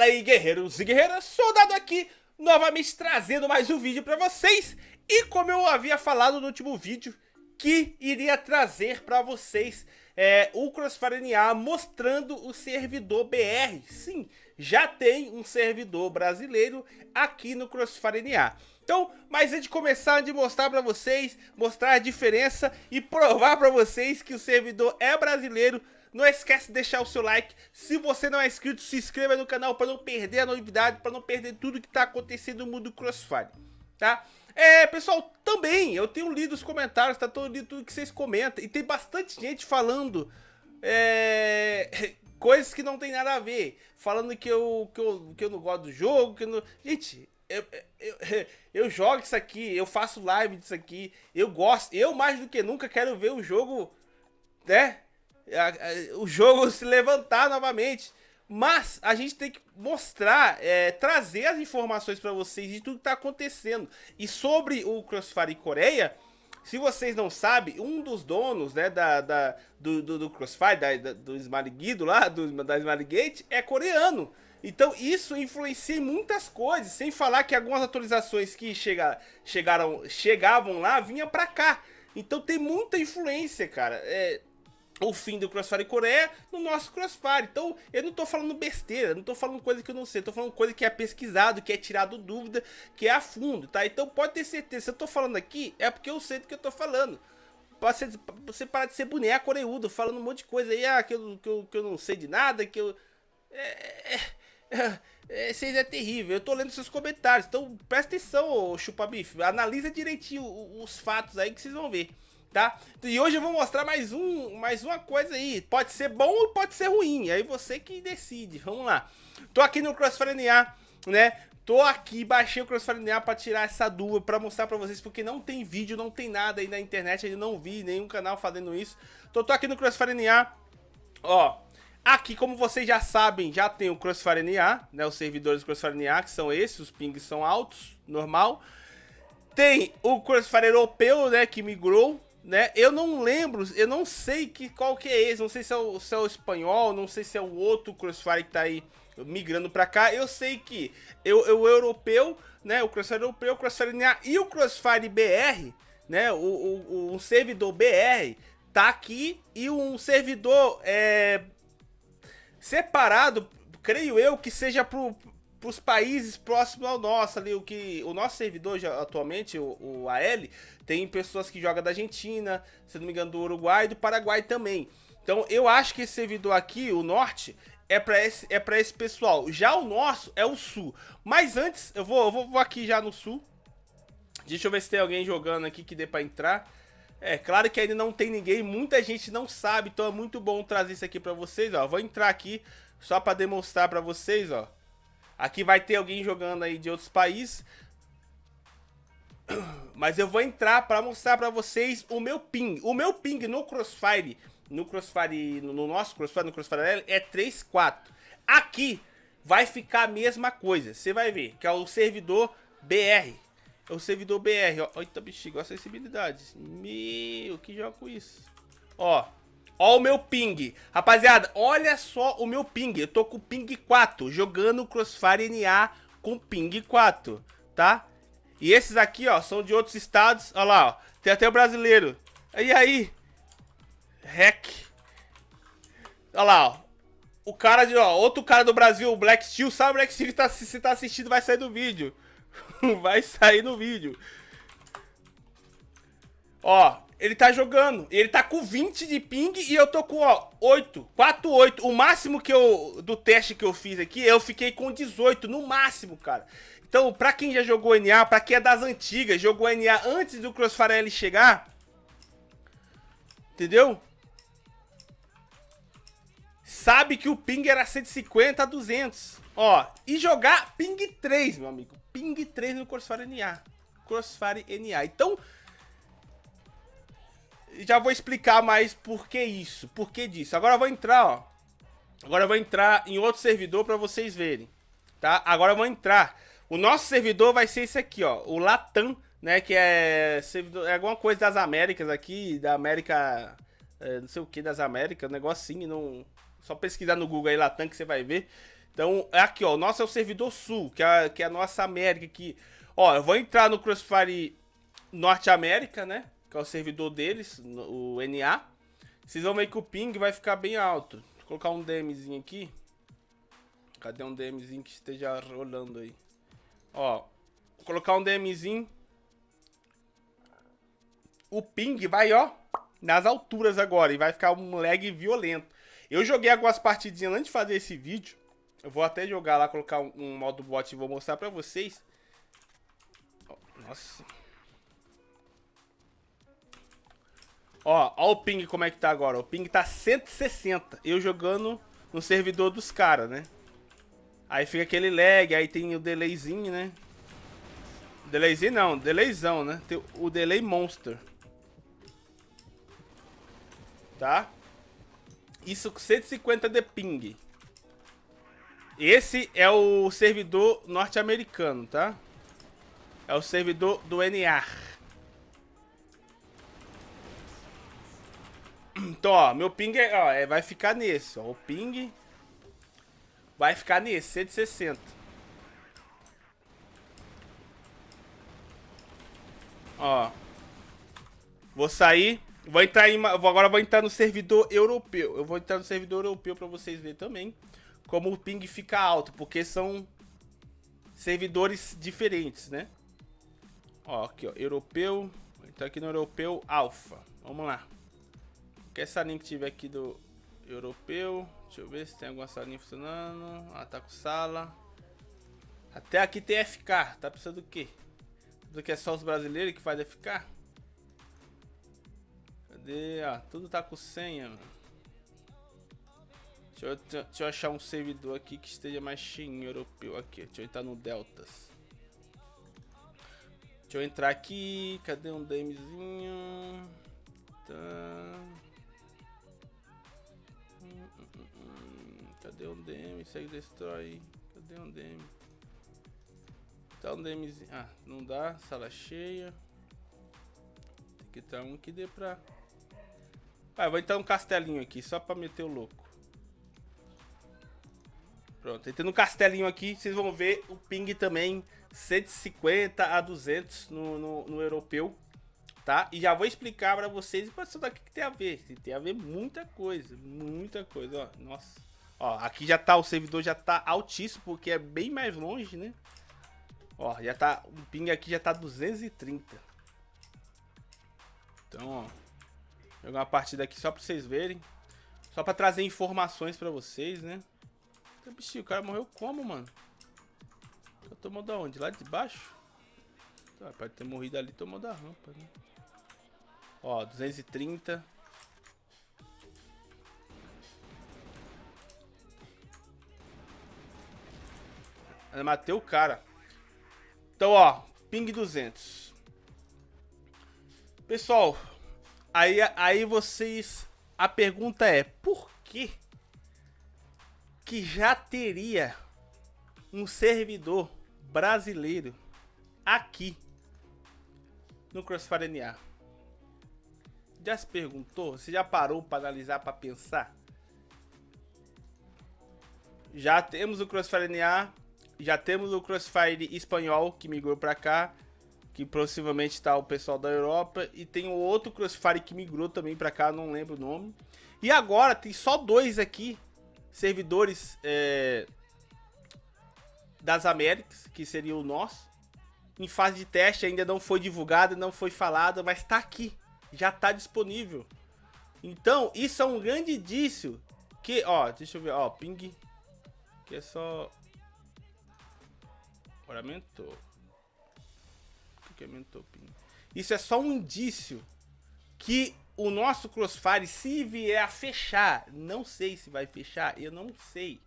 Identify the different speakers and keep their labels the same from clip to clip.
Speaker 1: Fala aí guerreiros e guerreiras, soldado aqui, novamente trazendo mais um vídeo pra vocês. E como eu havia falado no último vídeo, que iria trazer pra vocês é, o Crossfire NA mostrando o servidor BR Sim, já tem um servidor brasileiro aqui no Crossfire NA então, mas antes de começar, de mostrar pra vocês, mostrar a diferença e provar pra vocês que o servidor é brasileiro não esquece de deixar o seu like. Se você não é inscrito, se inscreva no canal para não perder a novidade, para não perder tudo que está acontecendo no mundo Crossfire, tá? É, pessoal, também eu tenho lido os comentários, tá todo lido tudo que vocês comentam e tem bastante gente falando é, coisas que não tem nada a ver, falando que eu, que eu, que eu não gosto do jogo, que não... Gente, eu, eu, eu, jogo isso aqui, eu faço live disso aqui, eu gosto, eu mais do que nunca quero ver o jogo, né, o jogo se levantar novamente. Mas a gente tem que mostrar, é, trazer as informações para vocês de tudo que está acontecendo. E sobre o Crossfire Coreia, se vocês não sabem, um dos donos né, da, da do, do, do, Crossfire, da, da, do Smiley Guido lá, do, da Smiley Gate, é coreano. Então isso influencia em muitas coisas, sem falar que algumas atualizações que chega, chegaram, chegavam lá, vinham para cá. Então tem muita influência, cara. É, o fim do Crossfire Coreia no nosso Crossfire. Então, eu não tô falando besteira, não tô falando coisa que eu não sei, tô falando coisa que é pesquisado, que é tirado dúvida, que é a fundo, tá? Então pode ter certeza, se eu tô falando aqui, é porque eu sei do que eu tô falando. Pode ser, você parar de ser boneco oreudo, falando um monte de coisa aí, ah, que eu, que eu, que eu não sei de nada, que eu... É, é, é, é, é terrível, eu tô lendo seus comentários, então presta atenção, chupa bife, analisa direitinho os fatos aí que vocês vão ver tá? E hoje eu vou mostrar mais, um, mais uma coisa aí. Pode ser bom ou pode ser ruim, aí você que decide. Vamos lá. Tô aqui no Crossfire NA, né? Tô aqui, baixei o Crossfire NA pra tirar essa dúvida, pra mostrar pra vocês, porque não tem vídeo, não tem nada aí na internet, ainda não vi nenhum canal fazendo isso. Então tô aqui no Crossfire NA, ó... Aqui, como vocês já sabem, já tem o Crossfire NA, né? Os servidores do Crossfire NA, que são esses, os pings são altos, normal. Tem o Crossfire europeu, né, que migrou, né? Eu não lembro, eu não sei que, qual que é esse, não sei se é, o, se é o espanhol, não sei se é o outro Crossfire que tá aí migrando pra cá. Eu sei que eu, eu, o europeu, né, o Crossfire europeu, o Crossfire NA e o Crossfire BR, né, o, o, o servidor BR tá aqui e um servidor é, separado, creio eu, que seja pro, para os países próximos ao nosso ali, o que o nosso servidor já, atualmente, o, o AL, tem pessoas que jogam da Argentina, se não me engano do Uruguai e do Paraguai também. Então eu acho que esse servidor aqui, o norte, é para esse, é para esse pessoal. Já o nosso é o sul. Mas antes, eu vou, eu vou, vou aqui já no sul. Deixa eu ver se tem alguém jogando aqui que dê para entrar. É, claro que ainda não tem ninguém, muita gente não sabe, então é muito bom trazer isso aqui para vocês, ó. Vou entrar aqui só para demonstrar para vocês, ó. Aqui vai ter alguém jogando aí de outros países. Mas eu vou entrar para mostrar para vocês o meu ping. O meu ping no Crossfire, no Crossfire, no nosso Crossfire, no Crossfire é 3.4. Aqui vai ficar a mesma coisa. Você vai ver que é o servidor BR. É o servidor BR, ó. Eita, bexiga, a sensibilidade. Meu, que joga com isso? Ó, Ó o meu ping. Rapaziada, olha só o meu ping. Eu tô com ping 4, jogando Crossfire NA com ping 4, tá? E esses aqui, ó, são de outros estados. Olha lá, ó. Tem até o brasileiro. E aí? Hack. Olha lá, ó. O cara de, ó, outro cara do Brasil, o Black Steel. Sabe o Black Steel que tá, se tá assistindo, vai sair do vídeo. vai sair no vídeo. Ó, ele tá jogando. Ele tá com 20 de ping e eu tô com, ó, 8. 4, 8. O máximo que eu, do teste que eu fiz aqui, eu fiquei com 18, no máximo, cara. Então, pra quem já jogou NA, pra quem é das antigas, jogou NA antes do Crossfire L chegar, entendeu? Sabe que o ping era 150 a 200. Ó, e jogar ping 3, meu amigo. Ping 3 no Crossfire NA. Crossfire NA. Então, já vou explicar mais por que isso, por que disso. Agora eu vou entrar, ó. Agora eu vou entrar em outro servidor para vocês verem, tá? Agora eu vou entrar. O nosso servidor vai ser esse aqui, ó, o Latam, né, que é servidor, é alguma coisa das Américas aqui, da América, é, não sei o que das Américas, um negocinho, não, só pesquisar no Google aí Latam que você vai ver. Então, é aqui, ó, o nosso é o servidor sul, que é, que é a nossa América aqui. Ó, eu vou entrar no Crossfire Norte América, né? Que é o servidor deles, o NA. Vocês vão ver que o ping vai ficar bem alto. Vou colocar um DMzinho aqui. Cadê um DMzinho que esteja rolando aí? Ó, vou colocar um DMzinho. O ping vai, ó, nas alturas agora. E vai ficar um lag violento. Eu joguei algumas partidinhas antes de fazer esse vídeo. Eu vou até jogar lá, colocar um, um modo bot e vou mostrar pra vocês. Nossa. Ó, ó o ping como é que tá agora. O ping tá 160. Eu jogando no servidor dos caras, né? Aí fica aquele lag, aí tem o delayzinho, né? Delayzinho não, delayzão, né? Tem o delay monster. Tá? Isso com 150 de ping. Esse é o servidor norte-americano, tá? É o servidor do NAR. Então, ó, meu ping é, ó, é, vai ficar nesse, ó. O ping vai ficar nesse, 160. Ó. Vou sair. Vou entrar em, agora vou entrar no servidor europeu. Eu vou entrar no servidor europeu para vocês verem também como o ping fica alto, porque são servidores diferentes, né? Ó, aqui, ó, europeu. Entrar aqui no europeu alfa. Vamos lá. Que essa linha que tiver aqui do europeu. Deixa eu ver se tem alguma salinha funcionando. Ah, tá com sala. Até aqui tem FK. Tá precisando do quê? Do que é só os brasileiros que faz FK? Cadê? Ah, tudo tá com senha, mano. Deixa eu, deixa eu achar um servidor aqui que esteja mais cheio europeu. Aqui, deixa eu entrar no Deltas. Deixa eu entrar aqui. Cadê um DMzinho? Tá. Cadê um DM? Segue destrói. Cadê um DM? Tá um DMzinho. Ah, não dá. Sala cheia. Tem que estar um que dê pra. Ah, vou entrar um castelinho aqui, só pra meter o louco. Pronto, entrando no castelinho aqui, vocês vão ver o ping também 150 a 200 no, no, no europeu, tá? E já vou explicar pra vocês isso daqui que tem a ver. Tem a ver muita coisa, muita coisa, ó. Nossa. Ó, aqui já tá, o servidor já tá altíssimo, porque é bem mais longe, né? Ó, já tá, o ping aqui já tá 230. Então, ó. Jogar uma partida aqui só pra vocês verem. Só pra trazer informações pra vocês, né? Bichinho, o cara morreu como, mano? Eu tomou da onde? Lá de baixo? Tá, pode ter morrido ali, tomou da rampa, né? Ó, 230. Eu matei o cara. Então, ó, ping 200. Pessoal, aí, aí vocês... A pergunta é, por que que já teria um servidor brasileiro aqui no Crossfire NA. Já se perguntou? Você já parou para analisar, para pensar? Já temos o Crossfire NA, já temos o Crossfire espanhol que migrou para cá, que possivelmente está o pessoal da Europa, e tem o outro Crossfire que migrou também para cá, não lembro o nome. E agora tem só dois aqui servidores é, das Américas, que seria o nosso. Em fase de teste ainda não foi divulgado, não foi falado, mas está aqui, já está disponível. Então, isso é um grande indício que, ó, deixa eu ver, ó, ping, que é só... Agora aumentou. O que ping? Isso é só um indício que o nosso Crossfire, se vier a fechar, não sei se vai fechar, eu não sei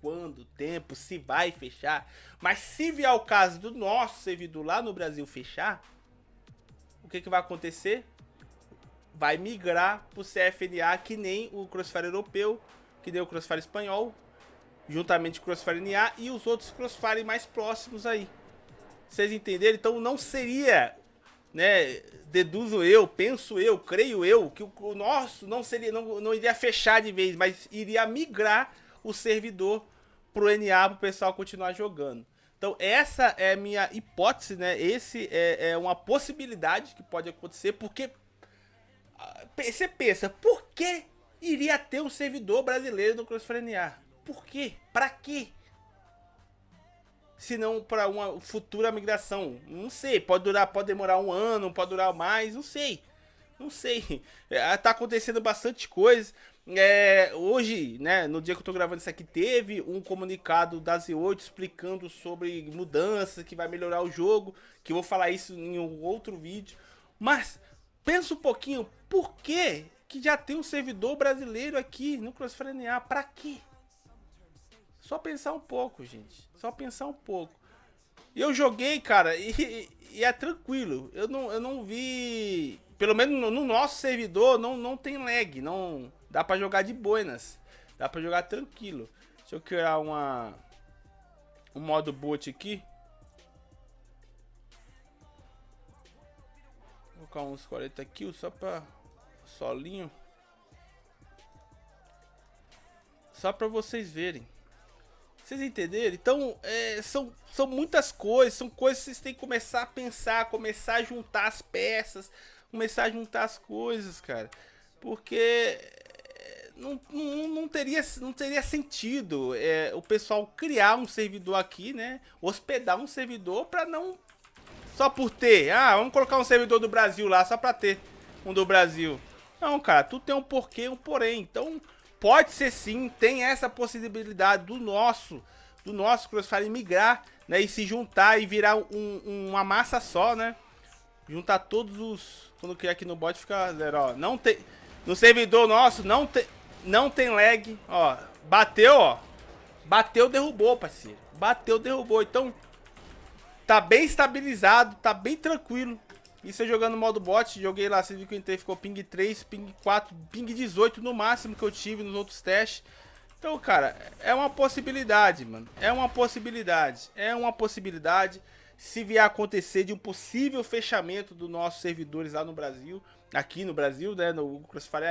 Speaker 1: quando, tempo, se vai fechar, mas se vier o caso do nosso servidor lá no Brasil fechar, o que, que vai acontecer? Vai migrar para o CFNA que nem o Crossfire europeu, que nem o Crossfire espanhol, juntamente com o Crossfire NA e os outros Crossfire mais próximos aí. Vocês entenderam? Então não seria né, deduzo eu, penso eu, creio eu, que o, nosso não seria, não, não iria fechar de vez, mas iria migrar o servidor pro NA pro pessoal continuar jogando. Então essa é a minha hipótese, né? Esse é, é uma possibilidade que pode acontecer, porque ah, você pensa, por que iria ter um servidor brasileiro no Crossfire NA? Por quê? Pra quê? Se não para uma futura migração. Não sei, pode durar, pode demorar um ano, pode durar mais, não sei. Não sei. É, tá acontecendo bastante coisa. É, hoje, né, no dia que eu tô gravando isso aqui, teve um comunicado da Z8 explicando sobre mudanças que vai melhorar o jogo, que eu vou falar isso em um outro vídeo. Mas, pensa um pouquinho, por que que já tem um servidor brasileiro aqui no Crossfire NA? Pra quê? Só pensar um pouco, gente. Só pensar um pouco. E eu joguei, cara, e, e, é tranquilo. Eu não, eu não vi... Pelo menos no, no nosso servidor não, não tem lag, não Dá pra jogar de boinas. Dá pra jogar tranquilo. Deixa eu criar uma... Um modo boot aqui. Vou colocar uns 40 kills só pra... Solinho. Só pra vocês verem. Vocês entenderam? Então, é, são, são muitas coisas, são coisas que vocês têm que começar a pensar, começar a juntar as peças, começar a juntar as coisas, cara. Porque não, não, não, teria, não teria sentido é, o pessoal criar um servidor aqui, né? Hospedar um servidor para não... Só por ter. Ah, vamos colocar um servidor do Brasil lá só para ter um do Brasil. Não, cara, tudo tem um porquê um porém. Então, pode ser sim, tem essa possibilidade do nosso, do nosso Crossfire migrar, né? E se juntar e virar um, uma massa só, né? Juntar todos os... Quando criar aqui no bot fica zero, ó. Não tem... No servidor nosso não tem não tem lag, ó. Bateu, ó. Bateu, derrubou, parceiro. Bateu, derrubou. Então, tá bem estabilizado, tá bem tranquilo. Isso eu jogando modo bot, joguei lá, você viu que eu entrei, ficou ping 3, ping 4, ping 18 no máximo que eu tive nos outros testes. Então, cara, é uma possibilidade, mano. É uma possibilidade. É uma possibilidade se vier acontecer de um possível fechamento dos nossos servidores lá no Brasil, aqui no Brasil, né, no Crossfire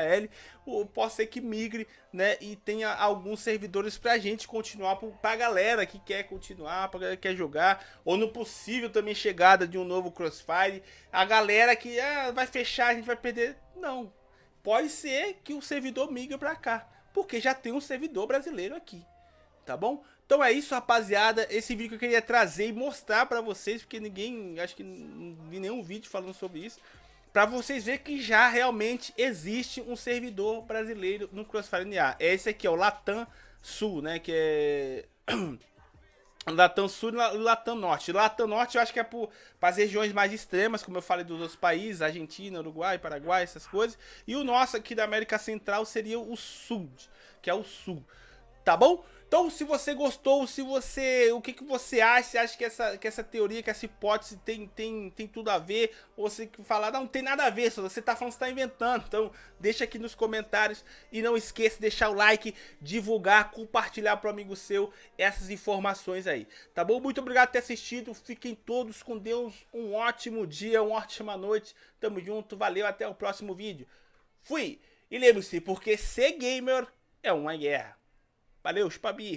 Speaker 1: AL, pode ser que migre, né, e tenha alguns servidores pra gente continuar, pra galera que quer continuar, pra galera que quer jogar, ou no possível também chegada de um novo Crossfire, a galera que ah, vai fechar, a gente vai perder, não, pode ser que o servidor migre pra cá, porque já tem um servidor brasileiro aqui, tá bom? Então é isso, rapaziada. Esse vídeo que eu queria trazer e mostrar pra vocês, porque ninguém, acho que vi nenhum vídeo falando sobre isso. Pra vocês verem que já realmente existe um servidor brasileiro no Crossfire NA. Esse aqui é o Latam Sul, né? Que é... Latam Sul e Latam Norte. Latam Norte eu acho que é para as regiões mais extremas, como eu falei dos outros países, Argentina, Uruguai, Paraguai, essas coisas. E o nosso aqui da América Central seria o Sul, que é o Sul. Tá bom? Então, se você gostou, se você, o que, que você acha? Você acha que essa, que essa teoria, que essa hipótese tem, tem, tem tudo a ver? Ou você que falar, não, não tem nada a ver, você tá falando, você tá inventando. Então, deixa aqui nos comentários e não esqueça de deixar o like, divulgar, compartilhar pro amigo seu essas informações aí. Tá bom? Muito obrigado por ter assistido. Fiquem todos com Deus. Um ótimo dia, uma ótima noite. Tamo junto, valeu, até o próximo vídeo. Fui! E lembre-se, porque ser gamer é uma guerra. Valeu, Spabi!